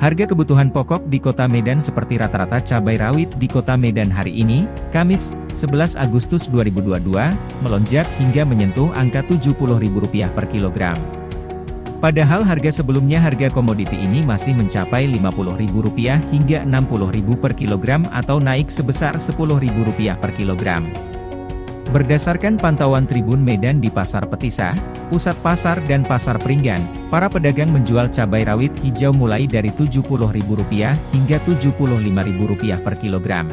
Harga kebutuhan pokok di kota Medan seperti rata-rata cabai rawit di kota Medan hari ini, Kamis, 11 Agustus 2022, melonjak hingga menyentuh angka Rp70.000 per kilogram. Padahal harga sebelumnya harga komoditi ini masih mencapai Rp50.000 hingga Rp60.000 per kilogram atau naik sebesar Rp10.000 per kilogram. Berdasarkan pantauan Tribun Medan di Pasar Petisah, Pusat Pasar dan Pasar Peringgan, para pedagang menjual cabai rawit hijau mulai dari Rp70.000 hingga Rp75.000 per kilogram.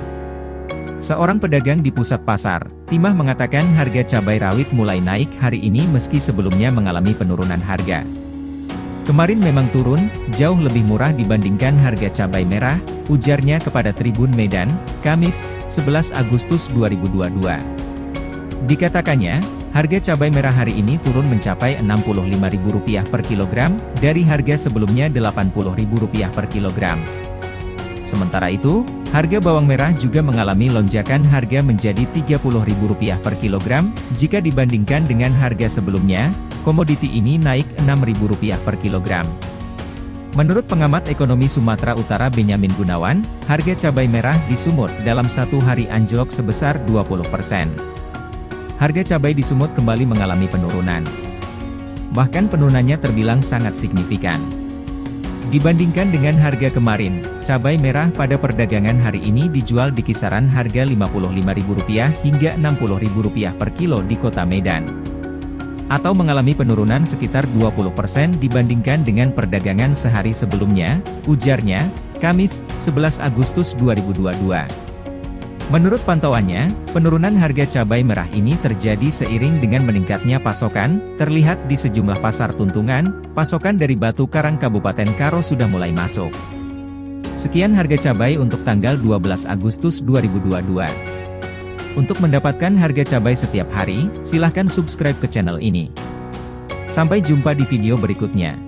Seorang pedagang di pusat pasar, Timah mengatakan harga cabai rawit mulai naik hari ini meski sebelumnya mengalami penurunan harga. Kemarin memang turun, jauh lebih murah dibandingkan harga cabai merah, ujarnya kepada Tribun Medan, Kamis, 11 Agustus 2022. Dikatakannya, harga cabai merah hari ini turun mencapai Rp65.000 per kilogram, dari harga sebelumnya Rp80.000 per kilogram. Sementara itu, harga bawang merah juga mengalami lonjakan harga menjadi Rp30.000 per kilogram, jika dibandingkan dengan harga sebelumnya, komoditi ini naik Rp6.000 per kilogram. Menurut pengamat ekonomi Sumatera Utara Benyamin Gunawan, harga cabai merah di Sumut dalam satu hari anjlok sebesar 20% harga cabai di Sumut kembali mengalami penurunan. Bahkan penurunannya terbilang sangat signifikan. Dibandingkan dengan harga kemarin, cabai merah pada perdagangan hari ini dijual di kisaran harga Rp55.000 hingga Rp60.000 per kilo di kota Medan. Atau mengalami penurunan sekitar 20% dibandingkan dengan perdagangan sehari sebelumnya, ujarnya, Kamis, 11 Agustus 2022. Menurut pantauannya, penurunan harga cabai merah ini terjadi seiring dengan meningkatnya pasokan, terlihat di sejumlah pasar tuntungan, pasokan dari Batu Karang Kabupaten Karo sudah mulai masuk. Sekian harga cabai untuk tanggal 12 Agustus 2022. Untuk mendapatkan harga cabai setiap hari, silahkan subscribe ke channel ini. Sampai jumpa di video berikutnya.